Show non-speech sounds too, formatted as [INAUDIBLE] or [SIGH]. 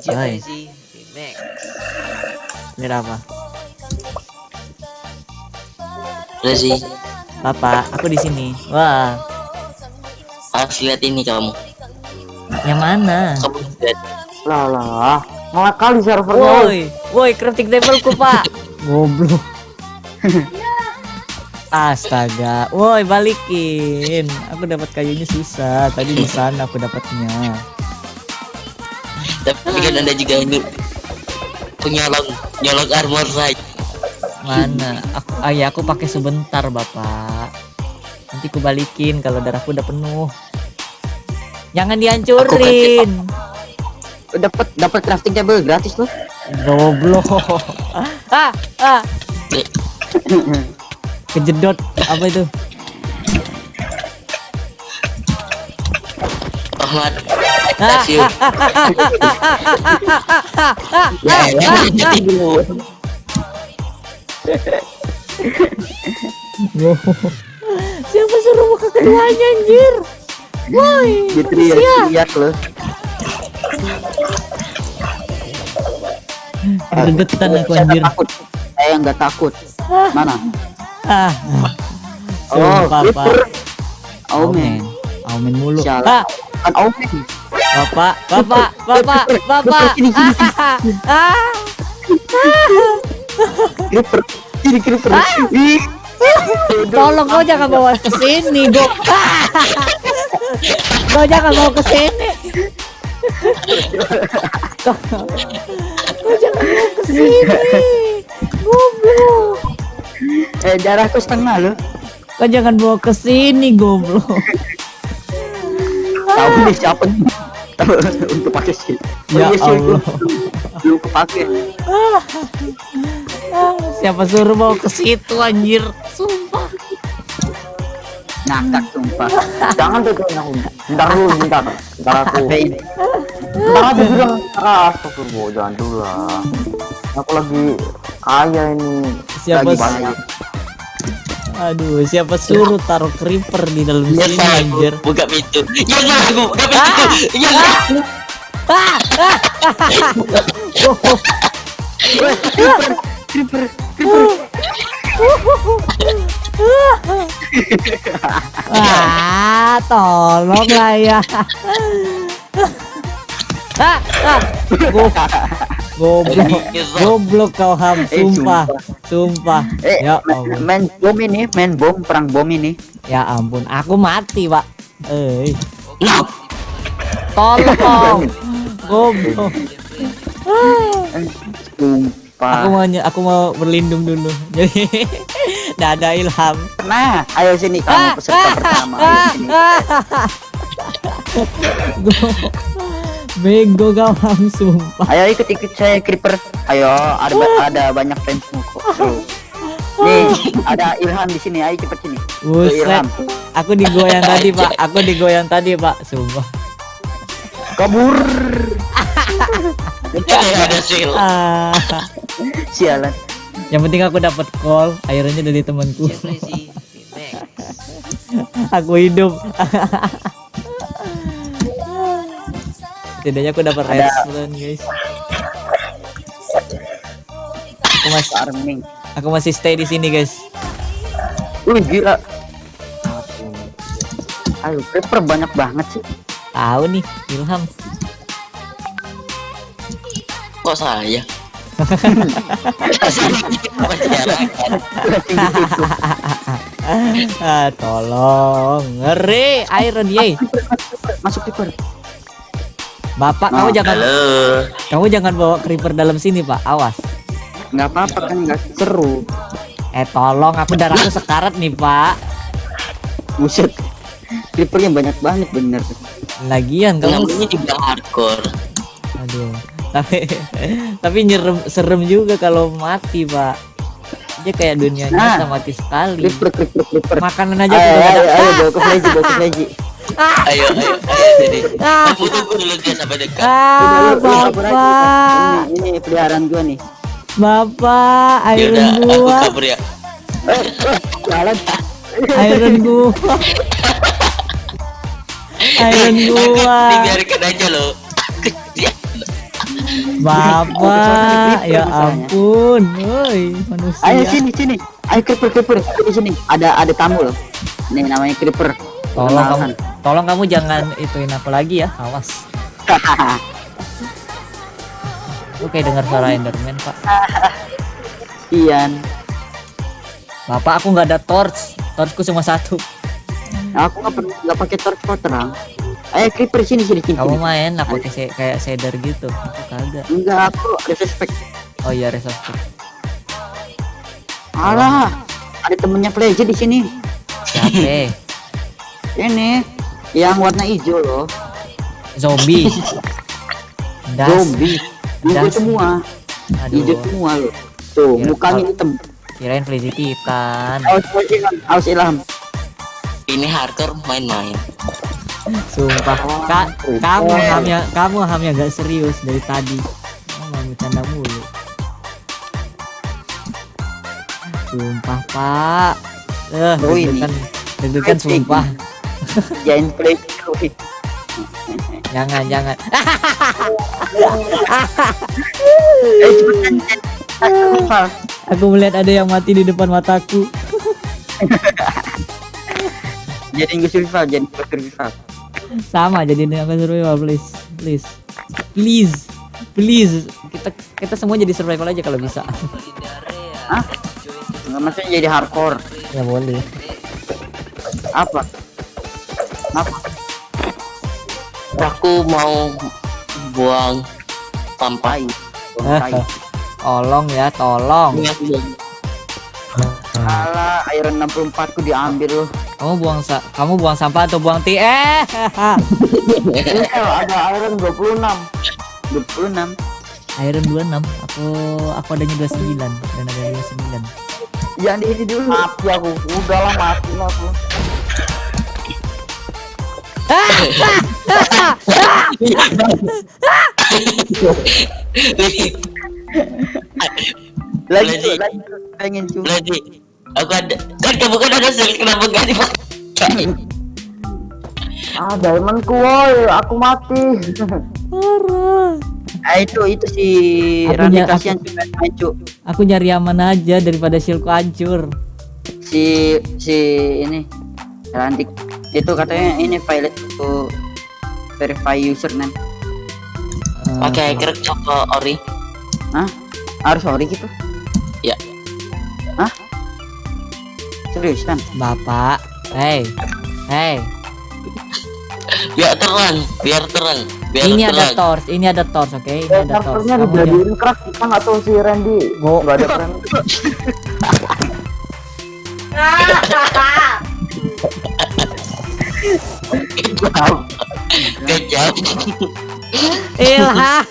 Max Ini apa? Udah sih, Bapak, aku di sini. Wah, harus lihat ini kamu. yang mana? Kamu lihat. Lah lah. Ngelak kali servernya. Woi, woi, crafting tableku, Pak. Goblok. Astaga, woi balikin. Aku dapat kayunya susah. Tadi di [LAUGHS] sana aku dapatnya. Tapi kan anda juga ini penyolong nyolong armor saja. Mana? Aku, ah ya, aku pakai sebentar, Bapak. Nanti aku balikin kalau darahku udah penuh. Jangan dihancurin. Dapat dapat crafting table gratis loh. Goblok. [LAUGHS] Ah, ah, kejedot apa itu? Ahmad, Ah. Ya, ya, jadi [LAUGHS] dulu. Siapa suruh muka keduanya anjir? Woi, lihat loh. Aku anjir. takut. Saya nggak takut. Mana? Ah. Oh, Sumpah, Pak. Clipper. Oh, Aumen. man. Aumen mulu. Ah, Kan Omen. Bapak, Bapak, Bapak, Bapak. Sini, sini, Ah, ah. Creeper. Ini creeper. Ah. Tolong kau jangan bawa ke sini, Go. Kau jangan bawa ke sini. Kau, kau jangan bawa ke sini. Goblok. Eh, darahku setengah loh. Kau jangan bawa ke sini, goblok. Tahu nih siapa nih? [LAUGHS] Untuk pakai sih. Ya Allah. [LAUGHS] Belum kepake. Siapa suruh bawa ke situ anjir? Sumpah. Ngakak sumpah. Jangan tuh. Bentar dulu, bentar. Bentar aku. [LAUGHS] Bentar aku bilang. Ah, astagfirullah, jangan dulu lah. Aku lagi kaya ini. Siapa Lagi banyak. Aduh, siapa suruh taruh creeper di dalam Ya sini anjir? buka pintu. Ya salah aku, buka pintu. Ya salah aku. Ah, ah, oh, Creeper. ah, tolong lah ya. Ah, ah, goblok, goblok kau ham, Eh, sumpah, sumpah. Eh, Ya Allah, main bom ini, main bom, perang bom ini. ya ampun, aku mati pak. Eh, tolong, [LAUGHS] goblok. Eh, Sumpah. Aku mau aku mau berlindung dulu. Jadi [LAUGHS] nggak ada ilham. Nah, ayo sini kamu peserta pertama. Ayo sini. [LAUGHS] Go- Bego kau sumpah. Ayo ikut ikut saya creeper. Ayo, ada ba- ada banyak fansmu kok. Tuh. Nih, ada Ilham di sini. Ayo cepet sini. Buset, Ilham. aku digoyang tadi pak. Aku digoyang tadi pak. Sumpah. Kabur. [LAUGHS] ada sil. Ah, Sialan. yang penting aku dapat call. Akhirnya dari temanku. Aku hidup. [LAUGHS] Setidaknya aku dapat Ada. redstone guys. Aku masih Farming. aku masih stay di sini guys. Wih, gila. Ayo, creeper banyak banget sih. Tahu nih Ilham. Kok saya? [LAUGHS] ah, tolong. Ngeri iron ye. Masuk creeper. Bapak, Nah. kamu jangan Halo. kamu jangan bawa creeper dalam sini, Pak. Awas. Nggak apa-apa kan nggak seru. Eh, tolong aku darahku sekarat nih, Pak. Buset. Creepernya banyak banget bener. Lagian kamu Namanya juga hardcore. aduh. Tapi [LAUGHS] tapi nyerem serem juga kalau mati, Pak. Dia kayak dunia Nah. nyata mati sekali. Creeper, creeper, creeper. Makanan aja Ayo, udah ayo, ada. ayo, bawa ke Fleji, bawa ke Fleji. Ayo, ayo, ayo sini. Ah. Tunggu tunggu dulu dia sampai dekat. Ah. Bapak. Ini, ini peliharaan gua nih. Bapak, Ya iron udah, aku gua. kabur ya. Jalan. Iron gua. Iron gua. Dibiarkan aja. Dia- Bapak, ya misalnya. ampun, woi manusia. Ayo sini sini. Ayo creeper creeper di sini. Ada ada tamu loh. Nih namanya creeper. Tolong kamu. Tolong kamu jangan ituin aku lagi ya, awas. [LAUGHS] Oke dengar suara Enderman pak. [LAUGHS] Ian. Bapak aku nggak ada torch, torchku cuma satu. Aku nggak pakai torch kok terang. Ayo creeper sini sini sini. Kamu main aku se- kayak shader gitu. Aku kagak. Enggak aku respect. Oh iya resource. Alah, ada temennya Pleasure di sini. Siapa? [LAUGHS] Ini yang warna hijau loh. Zombie. [LAUGHS] Das. Zombie. Hijau Das. semua. Hijau semua loh. Tuh, Iya, mukanya hitam. kirain Frizzy Titan. Aus ilham, aus ilham. Ini hardcore main-main. Sumpah, Kak, kamu hamnya, kamu hamnya gak serius dari tadi. Kamu bercanda mulu. Sumpah, Pak. Eh, Oh, ini. deg-degan, sumpah. Jangan wih. Jangan, jangan. Eh cepetan. Aku melihat ada yang mati di depan mataku. Jadi nggak survival, jadi nggak survival. Sama jadi aku survival, please. Please. Please. Please. Kita kita semua jadi survival aja kalau bisa. Hah? Nggak maksudnya jadi hardcore. ya boleh. Apa? Apa? Aku mau buang. Tai. [LAUGHS] Tolong ya, tolong. Ini aku buang. Alah, iron 64 ku diambil loh. Kamu buang sa kamu buang sampah atau buang ti eh [LAUGHS] ada iron 26. 26. Iron 26 aku aku adanya 29 dan ada 29 Jangan di ini dulu. Mati aku. Udahlah mati lah aku. [LAUGHS] Lagi Lagi. lagi pengen cu. Berarti aku ada kan kamu kan ada sel kenapa gak dipakai? [LAUGHS] Ah, diamondku woi, aku mati. parah Ah itu itu si nya- kasihan juga main cu. aku nyari aman aja daripada shieldku hancur Si si ini Randy itu katanya ini pilot itu verify username. Eh, Pakai hacker apa ori? Hah? Harus sorry gitu? Ya. Hah? Serius kan? bapak hey hey Biar terang, biar terang, biar ini ada terang. torch ini ada torch oke ini Eh, ada torch servernya kamu dijadiin crack kita nggak tahu si Randy. Nggak ada friend. [LAUGHS] [LAUGHS] Kejam. Kejam. ilham